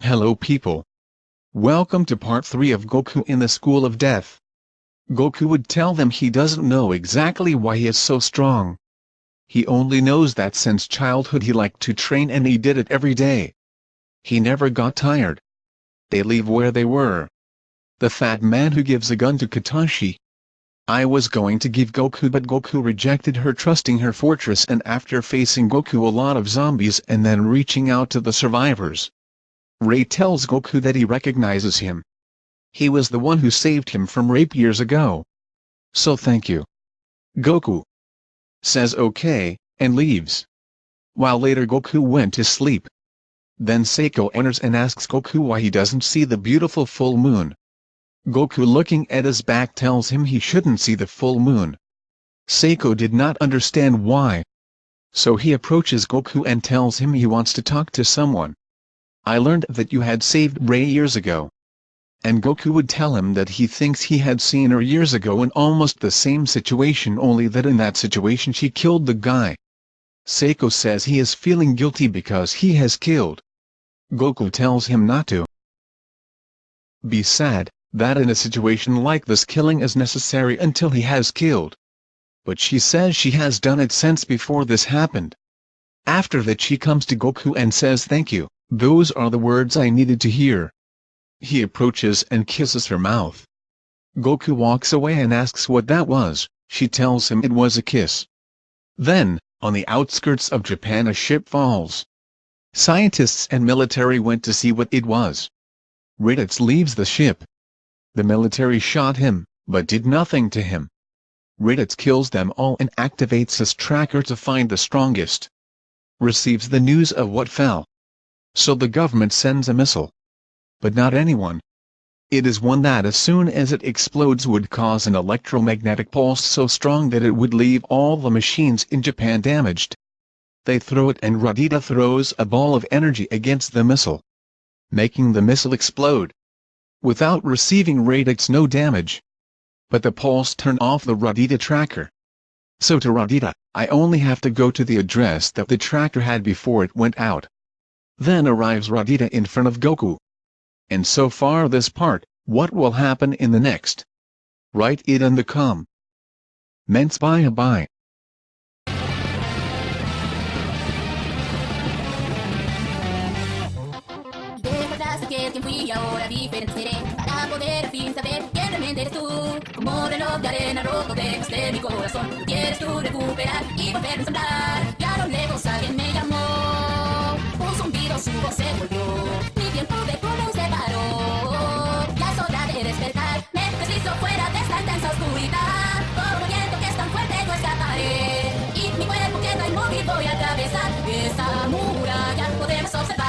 Hello people. Welcome to part 3 of Goku in the School of Death. Goku would tell them he doesn't know exactly why he is so strong. He only knows that since childhood he liked to train and he did it every day. He never got tired. They leave where they were. The fat man who gives a gun to Katashi. I was going to give Goku but Goku rejected her trusting her fortress and after facing Goku a lot of zombies and then reaching out to the survivors. Ray tells Goku that he recognizes him. He was the one who saved him from rape years ago. So thank you. Goku says okay, and leaves. While later Goku went to sleep. Then Seiko enters and asks Goku why he doesn't see the beautiful full moon. Goku looking at his back tells him he shouldn't see the full moon. Seiko did not understand why. So he approaches Goku and tells him he wants to talk to someone. I learned that you had saved Ray years ago. And Goku would tell him that he thinks he had seen her years ago in almost the same situation only that in that situation she killed the guy. Seiko says he is feeling guilty because he has killed. Goku tells him not to be sad, that in a situation like this killing is necessary until he has killed. But she says she has done it since before this happened. After that she comes to Goku and says thank you. Those are the words I needed to hear. He approaches and kisses her mouth. Goku walks away and asks what that was, she tells him it was a kiss. Then, on the outskirts of Japan a ship falls. Scientists and military went to see what it was. Raditz leaves the ship. The military shot him, but did nothing to him. Raditz kills them all and activates his tracker to find the strongest. Receives the news of what fell. So the government sends a missile. But not anyone. It is one that as soon as it explodes would cause an electromagnetic pulse so strong that it would leave all the machines in Japan damaged. They throw it and Raditz throws a ball of energy against the missile. Making the missile explode. Without receiving Raditz no damage. But the pulse turn off the Raditz tracker. So to Raditz, I only have to go to the address that the tracker had before it went out. Then arrives Raditz in front of Goku. And so far this part, what will happen in the next? Write it in the com. Ments bye bye. Que fui y ahora diferente seré para poder al fin saber quién realmente eres tú. Como reloj de arena roto dejaste mi corazón quieres tú recuperar y volver a ensamblar. Y a lo lejos alguien me llamó un zumbido su voz se volvió mi tiempo de cómo se paró. Ya es hora de despertar me deslizo fuera de esta intensa oscuridad. Como viento que es tan fuerte yo escaparé y mi cuerpo queda inmóvil voy a atravesar. Esa muralla podemos observar